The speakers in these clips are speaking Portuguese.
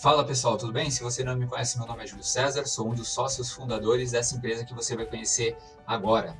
Fala pessoal, tudo bem? Se você não me conhece, meu nome é Júlio César, sou um dos sócios fundadores dessa empresa que você vai conhecer agora.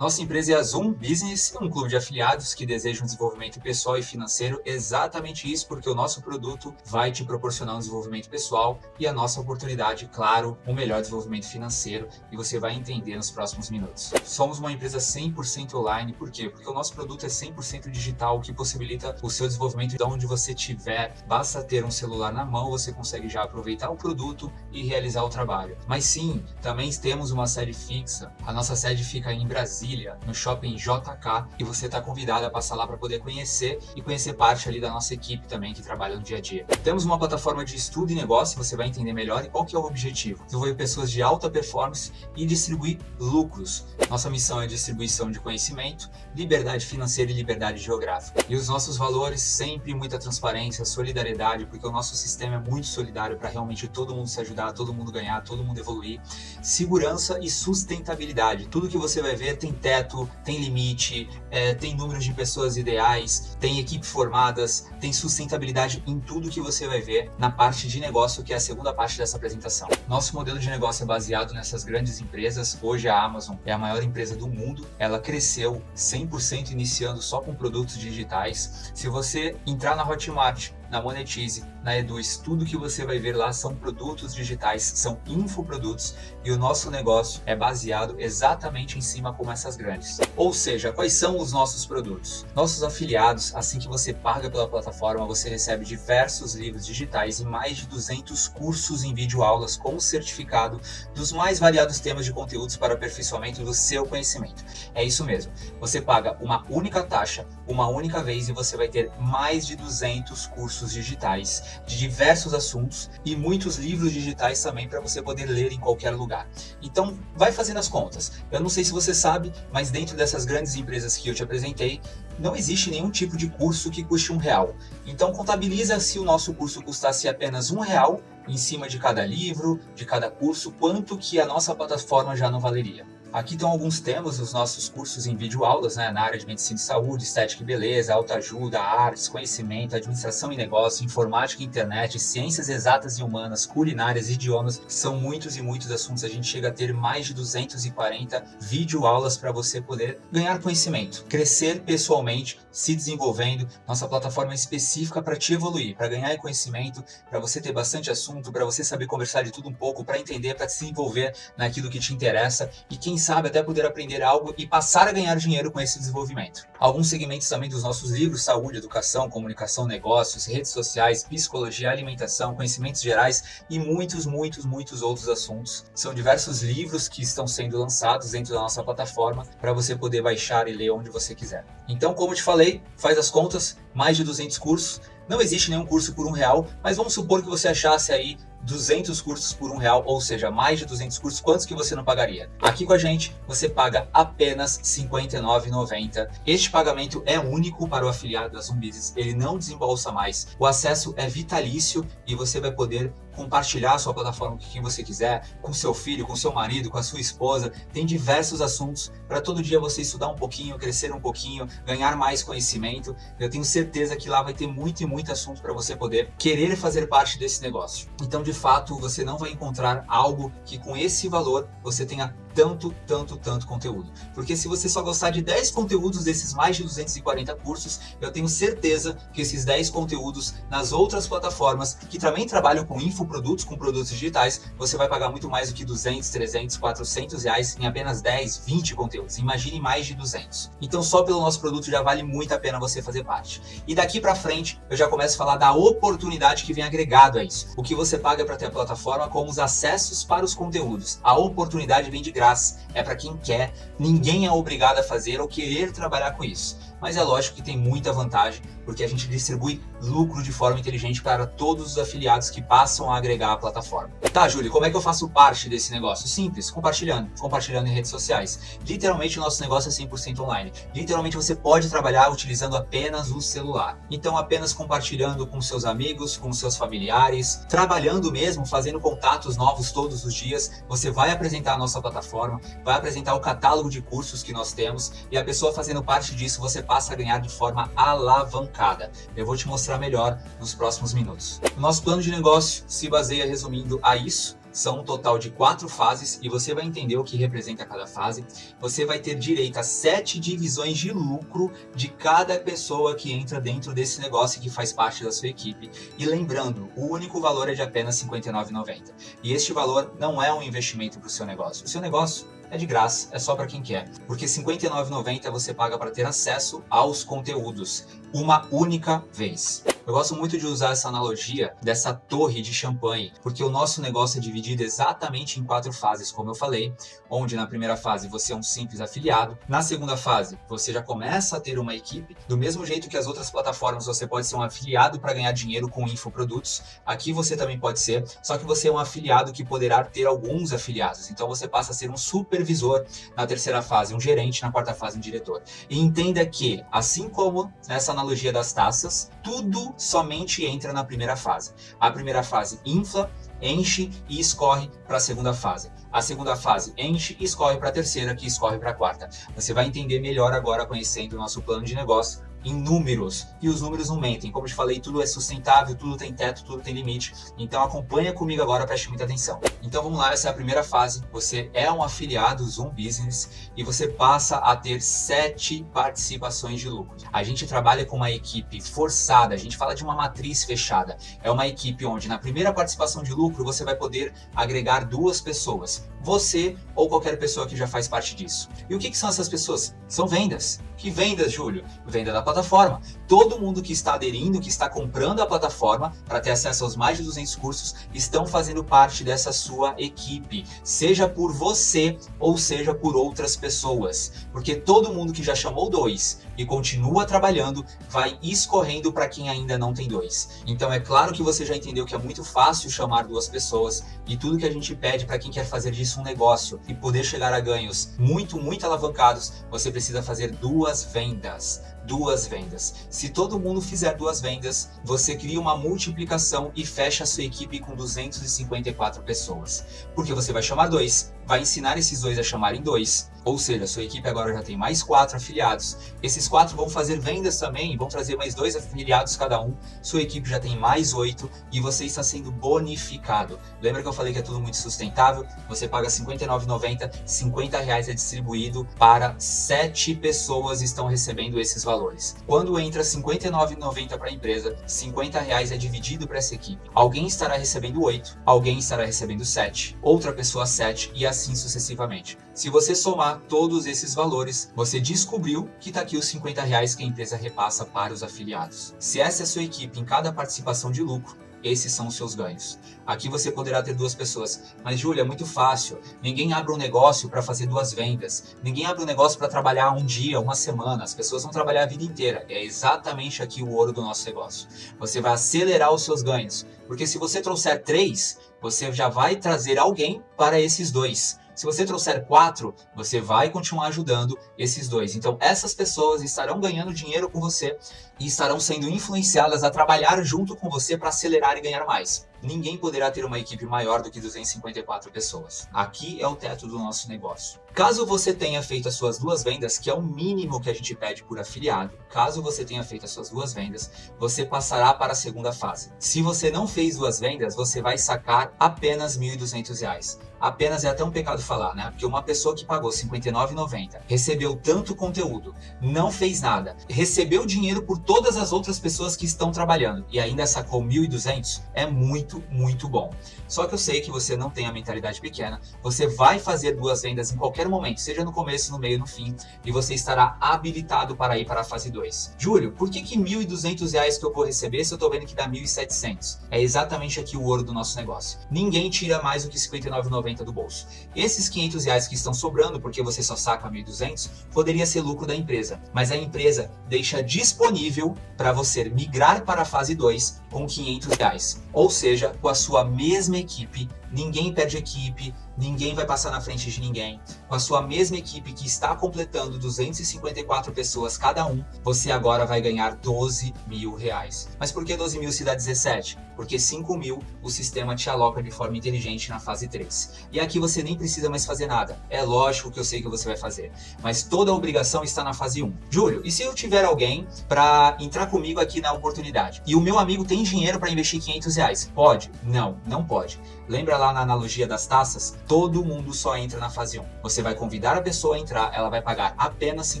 Nossa empresa é a Zoom Business, um clube de afiliados que deseja um desenvolvimento pessoal e financeiro. Exatamente isso, porque o nosso produto vai te proporcionar um desenvolvimento pessoal e a nossa oportunidade, claro, um melhor desenvolvimento financeiro e você vai entender nos próximos minutos. Somos uma empresa 100% online, por quê? Porque o nosso produto é 100% digital, o que possibilita o seu desenvolvimento de onde você estiver. Basta ter um celular na mão, você consegue já aproveitar o produto e realizar o trabalho. Mas sim, também temos uma sede fixa. A nossa sede fica em Brasília Brasília, no shopping JK, e você está convidado a passar lá para poder conhecer e conhecer parte ali da nossa equipe também que trabalha no dia a dia. Temos uma plataforma de estudo e negócio, você vai entender melhor e qual que é o objetivo. Desenvolver pessoas de alta performance e distribuir lucros. Nossa missão é distribuição de conhecimento, liberdade financeira e liberdade geográfica. E os nossos valores, sempre muita transparência, solidariedade, porque o nosso sistema é muito solidário para realmente todo mundo se ajudar, todo mundo ganhar, todo mundo evoluir. Segurança e sustentabilidade. Tudo que você vai ver tem teto, tem limite, é, tem números de pessoas ideais, tem equipe formadas, tem sustentabilidade em tudo que você vai ver na parte de negócio, que é a segunda parte dessa apresentação. Nosso modelo de negócio é baseado nessas grandes empresas. Hoje a Amazon é a maior empresa do mundo. Ela cresceu 100% iniciando só com produtos digitais. Se você entrar na Hotmart na Monetize, na Eduz, tudo que você vai ver lá são produtos digitais, são infoprodutos e o nosso negócio é baseado exatamente em cima como essas grandes. Ou seja, quais são os nossos produtos? Nossos afiliados, assim que você paga pela plataforma, você recebe diversos livros digitais e mais de 200 cursos em videoaulas com certificado dos mais variados temas de conteúdos para aperfeiçoamento do seu conhecimento. É isso mesmo, você paga uma única taxa, uma única vez e você vai ter mais de 200 cursos digitais de diversos assuntos e muitos livros digitais também para você poder ler em qualquer lugar. Então, vai fazendo as contas. Eu não sei se você sabe, mas dentro dessas grandes empresas que eu te apresentei, não existe nenhum tipo de curso que custe um real. Então, contabiliza se o nosso curso custasse apenas um real em cima de cada livro, de cada curso, quanto que a nossa plataforma já não valeria. Aqui estão alguns temas dos nossos cursos em videoaulas, né, na área de medicina e saúde, estética e beleza, autoajuda, artes, conhecimento, administração e negócio, informática e internet, ciências exatas e humanas, culinárias, idiomas, são muitos e muitos assuntos. A gente chega a ter mais de 240 videoaulas para você poder ganhar conhecimento, crescer pessoalmente, se desenvolvendo. Nossa plataforma é específica para te evoluir, para ganhar conhecimento, para você ter bastante assunto, para você saber conversar de tudo um pouco, para entender, para se envolver naquilo que te interessa e quem sabe até poder aprender algo e passar a ganhar dinheiro com esse desenvolvimento. Alguns segmentos também dos nossos livros, saúde, educação, comunicação, negócios, redes sociais, psicologia, alimentação, conhecimentos gerais e muitos, muitos, muitos outros assuntos. São diversos livros que estão sendo lançados dentro da nossa plataforma para você poder baixar e ler onde você quiser. Então, como te falei, faz as contas, mais de 200 cursos, não existe nenhum curso por um real, mas vamos supor que você achasse aí 200 cursos por um real, ou seja, mais de 200 cursos, quantos que você não pagaria? Aqui com a gente, você paga apenas R$ 59,90. Este pagamento é único para o afiliado da Business, ele não desembolsa mais. O acesso é vitalício e você vai poder compartilhar sua plataforma com quem você quiser, com seu filho, com seu marido, com a sua esposa. Tem diversos assuntos para todo dia você estudar um pouquinho, crescer um pouquinho, ganhar mais conhecimento. Eu tenho certeza que lá vai ter muito e muito assunto para você poder querer fazer parte desse negócio. Então, de fato, você não vai encontrar algo que com esse valor você tenha tanto, tanto, tanto conteúdo. Porque se você só gostar de 10 conteúdos desses mais de 240 cursos, eu tenho certeza que esses 10 conteúdos nas outras plataformas que também trabalham com infoprodutos, com produtos digitais, você vai pagar muito mais do que 200, 300, 400 reais em apenas 10, 20 conteúdos. Imagine mais de 200. Então só pelo nosso produto já vale muito a pena você fazer parte. E daqui para frente eu já começo a falar da oportunidade que vem agregado a isso. O que você paga para ter a plataforma, como os acessos para os conteúdos. A oportunidade vem de graça, é para quem quer, ninguém é obrigado a fazer ou querer trabalhar com isso mas é lógico que tem muita vantagem, porque a gente distribui lucro de forma inteligente para todos os afiliados que passam a agregar a plataforma. Tá, Júlio, como é que eu faço parte desse negócio? Simples, compartilhando, compartilhando em redes sociais. Literalmente o nosso negócio é 100% online. Literalmente você pode trabalhar utilizando apenas o celular. Então apenas compartilhando com seus amigos, com seus familiares, trabalhando mesmo, fazendo contatos novos todos os dias, você vai apresentar a nossa plataforma, vai apresentar o catálogo de cursos que nós temos e a pessoa fazendo parte disso, você passa a ganhar de forma alavancada. Eu vou te mostrar melhor nos próximos minutos. O nosso plano de negócio se baseia, resumindo, a isso são um total de quatro fases e você vai entender o que representa cada fase. Você vai ter direito a sete divisões de lucro de cada pessoa que entra dentro desse negócio e que faz parte da sua equipe. E lembrando, o único valor é de apenas R$ 59,90. E este valor não é um investimento para o seu negócio. O seu negócio é de graça, é só para quem quer. Porque R$ 59,90 você paga para ter acesso aos conteúdos uma única vez. Eu gosto muito de usar essa analogia dessa torre de champanhe, porque o nosso negócio é dividido exatamente em quatro fases, como eu falei, onde na primeira fase você é um simples afiliado, na segunda fase você já começa a ter uma equipe, do mesmo jeito que as outras plataformas você pode ser um afiliado para ganhar dinheiro com infoprodutos, aqui você também pode ser, só que você é um afiliado que poderá ter alguns afiliados, então você passa a ser um supervisor na terceira fase, um gerente, na quarta fase um diretor. E entenda que, assim como nessa analogia das taças, tudo somente entra na primeira fase. A primeira fase infla, enche e escorre para a segunda fase. A segunda fase enche e escorre para a terceira, que escorre para a quarta. Você vai entender melhor agora conhecendo o nosso plano de negócio em números. E os números não mentem. Como eu te falei, tudo é sustentável, tudo tem teto, tudo tem limite. Então acompanha comigo agora, preste muita atenção. Então vamos lá, essa é a primeira fase. Você é um afiliado Zoom Business e você passa a ter sete participações de lucro. A gente trabalha com uma equipe forçada, a gente fala de uma matriz fechada. É uma equipe onde na primeira participação de lucro você vai poder agregar duas pessoas. Você ou qualquer pessoa que já faz parte disso. E o que, que são essas pessoas? São vendas. Que vendas, Júlio? Venda da plataforma. Todo mundo que está aderindo, que está comprando a plataforma para ter acesso aos mais de 200 cursos, estão fazendo parte dessa sua equipe, seja por você ou seja por outras pessoas, porque todo mundo que já chamou dois e continua trabalhando vai escorrendo para quem ainda não tem dois. Então é claro que você já entendeu que é muito fácil chamar duas pessoas e tudo que a gente pede para quem quer fazer disso um negócio e poder chegar a ganhos muito, muito alavancados, você precisa fazer duas vendas duas vendas. Se todo mundo fizer duas vendas, você cria uma multiplicação e fecha a sua equipe com 254 pessoas. Porque você vai chamar dois, vai ensinar esses dois a chamarem dois, ou seja, sua equipe agora já tem mais quatro afiliados. Esses quatro vão fazer vendas também, vão trazer mais dois afiliados cada um. Sua equipe já tem mais oito e você está sendo bonificado. Lembra que eu falei que é tudo muito sustentável? Você paga R$ 59,90, 50 reais é distribuído para sete pessoas estão recebendo esses valores. Quando entra R$ 59,90 para a empresa, 50 reais é dividido para essa equipe. Alguém estará recebendo oito, alguém estará recebendo sete, outra pessoa sete e assim sucessivamente. Se você somar todos esses valores, você descobriu que está aqui os 50 reais que a empresa repassa para os afiliados. Se essa é a sua equipe em cada participação de lucro, esses são os seus ganhos. Aqui você poderá ter duas pessoas. Mas, Júlia, é muito fácil. Ninguém abre um negócio para fazer duas vendas. Ninguém abre um negócio para trabalhar um dia, uma semana. As pessoas vão trabalhar a vida inteira. É exatamente aqui o ouro do nosso negócio. Você vai acelerar os seus ganhos. Porque se você trouxer três, você já vai trazer alguém para esses dois. Se você trouxer quatro, você vai continuar ajudando esses dois. Então, essas pessoas estarão ganhando dinheiro com você e estarão sendo influenciadas a trabalhar junto com você para acelerar e ganhar mais ninguém poderá ter uma equipe maior do que 254 pessoas. Aqui é o teto do nosso negócio. Caso você tenha feito as suas duas vendas, que é o mínimo que a gente pede por afiliado, caso você tenha feito as suas duas vendas, você passará para a segunda fase. Se você não fez duas vendas, você vai sacar apenas R$ 1.200. Apenas é até um pecado falar, né? Porque uma pessoa que pagou R$ 59,90, recebeu tanto conteúdo, não fez nada, recebeu dinheiro por todas as outras pessoas que estão trabalhando e ainda sacou 1.200, é muito muito, bom. Só que eu sei que você não tem a mentalidade pequena, você vai fazer duas vendas em qualquer momento, seja no começo, no meio, no fim, e você estará habilitado para ir para a fase 2. Júlio, por que que R$ 1.200 que eu vou receber se eu estou vendo que dá R$ 1.700? É exatamente aqui o ouro do nosso negócio. Ninguém tira mais do que R$ 59,90 do bolso. Esses 500 reais que estão sobrando, porque você só saca R$ 1.200, poderia ser lucro da empresa, mas a empresa deixa disponível para você migrar para a fase 2 com 500 reais. Ou seja, com a sua mesma equipe, ninguém perde equipe, ninguém vai passar na frente de ninguém. Com a sua mesma equipe que está completando 254 pessoas cada um, você agora vai ganhar 12 mil reais. Mas por que 12 mil se dá 17? Porque 5 mil o sistema te aloca de forma inteligente na fase 3. E aqui você nem precisa mais fazer nada. É lógico que eu sei que você vai fazer. Mas toda a obrigação está na fase 1. Júlio, e se eu tiver alguém para entrar comigo aqui na oportunidade? E o meu amigo tem dinheiro para investir 500 reais? Pode? Não, não pode. Lembra lá na analogia das taças? Todo mundo só entra na fase 1. Você vai convidar a pessoa a entrar, ela vai pagar apenas R$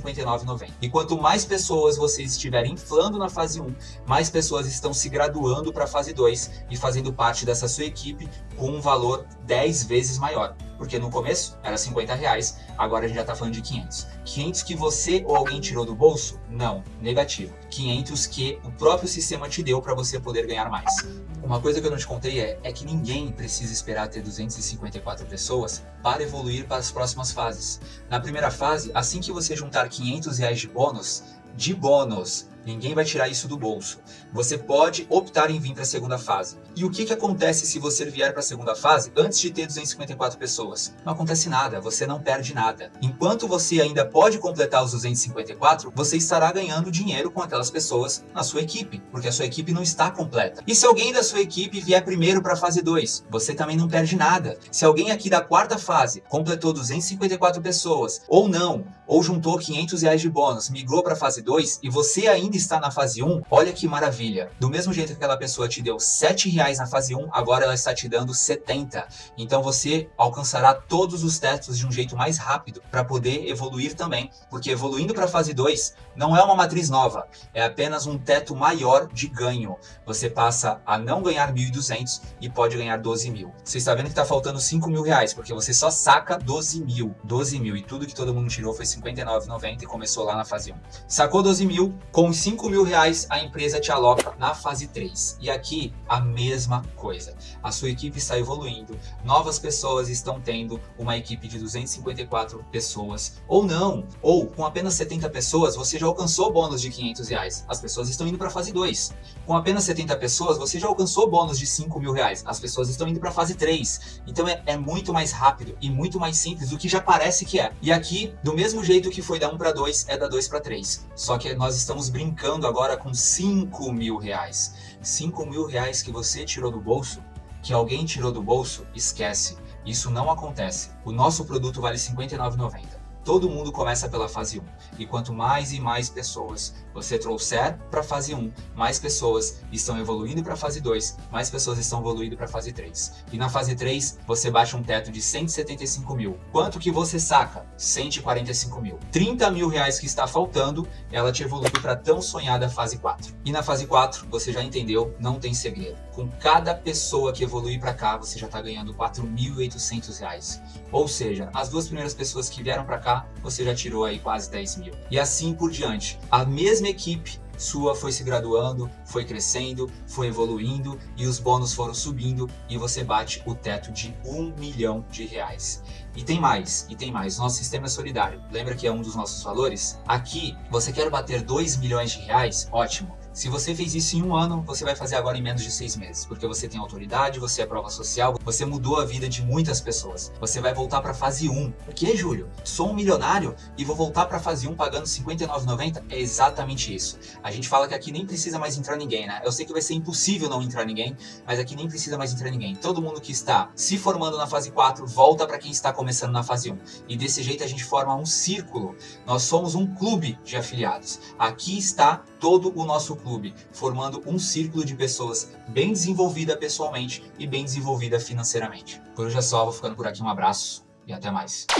59,90. E quanto mais pessoas vocês estiverem inflando na fase 1, mais pessoas estão se graduando para a fase 2 e fazendo parte dessa sua equipe com um valor 10 vezes maior. Porque no começo era 50 reais, agora a gente já está falando de 500. 500 que você ou alguém tirou do bolso? Não, negativo. 500 que o próprio sistema te deu para você poder ganhar mais. Uma coisa que eu não te contei é, é que ninguém precisa esperar ter 254 pessoas para evoluir para as próximas fases. Na primeira fase, assim que você juntar 500 reais de bônus, de bônus, Ninguém vai tirar isso do bolso. Você pode optar em vir para a segunda fase. E o que, que acontece se você vier para a segunda fase antes de ter 254 pessoas? Não acontece nada, você não perde nada. Enquanto você ainda pode completar os 254, você estará ganhando dinheiro com aquelas pessoas na sua equipe, porque a sua equipe não está completa. E se alguém da sua equipe vier primeiro para a fase 2, você também não perde nada. Se alguém aqui da quarta fase completou 254 pessoas, ou não, ou juntou 500 reais de bônus, migrou para a fase 2 e você ainda ainda está na fase 1, olha que maravilha. Do mesmo jeito que aquela pessoa te deu 7 reais na fase 1, agora ela está te dando 70. Então você alcançará todos os tetos de um jeito mais rápido para poder evoluir também. Porque evoluindo para a fase 2 não é uma matriz nova, é apenas um teto maior de ganho. Você passa a não ganhar 1.200 e pode ganhar 12 mil. Você está vendo que está faltando 5 mil reais, porque você só saca 12 mil. 12 mil e tudo que todo mundo tirou foi 59,90 e começou lá na fase 1. Sacou 12 mil, com 5 mil reais a empresa te aloca na fase 3. E aqui a mesma coisa. A sua equipe está evoluindo, novas pessoas estão tendo uma equipe de 254 pessoas, ou não, ou com apenas 70 pessoas você já alcançou bônus de 500 reais. As pessoas estão indo para a fase 2. Com apenas 70 pessoas você já alcançou bônus de 5 mil reais. As pessoas estão indo para a fase 3. Então é, é muito mais rápido e muito mais simples do que já parece que é. E aqui, do mesmo jeito que foi da 1 para 2, é da 2 para 3. Só que nós estamos brincando brincando agora com 5 mil reais. 5 mil reais que você tirou do bolso, que alguém tirou do bolso, esquece. Isso não acontece. O nosso produto vale R$ 59,90. Todo mundo começa pela fase 1, e quanto mais e mais pessoas você trouxer para a fase 1, mais pessoas estão evoluindo para a fase 2, mais pessoas estão evoluindo para a fase 3. E na fase 3, você baixa um teto de 175 mil. Quanto que você saca? 145 mil. 30 mil reais que está faltando, ela te evolui para tão sonhada fase 4. E na fase 4, você já entendeu, não tem segredo. Com cada pessoa que evolui para cá, você já está ganhando 4.800 reais. Ou seja, as duas primeiras pessoas que vieram para cá, você já tirou aí quase 10 mil. E assim por diante. A mesma equipe sua foi se graduando, foi crescendo, foi evoluindo e os bônus foram subindo e você bate o teto de um milhão de reais. E tem mais, e tem mais. Nosso sistema é solidário. Lembra que é um dos nossos valores? Aqui, você quer bater 2 milhões de reais? Ótimo. Se você fez isso em um ano, você vai fazer agora em menos de seis meses, porque você tem autoridade, você é prova social, você mudou a vida de muitas pessoas. Você vai voltar para fase 1. Por que, Júlio? Sou um milionário e vou voltar para fase 1 pagando R$ 59,90? É exatamente isso. A gente fala que aqui nem precisa mais entrar ninguém, né? Eu sei que vai ser impossível não entrar ninguém, mas aqui nem precisa mais entrar ninguém. Todo mundo que está se formando na fase 4 volta para quem está começando na fase 1. E desse jeito a gente forma um círculo. Nós somos um clube de afiliados. Aqui está todo o nosso clube, formando um círculo de pessoas bem desenvolvida pessoalmente e bem desenvolvida financeiramente. Por hoje é só, vou ficando por aqui, um abraço e até mais.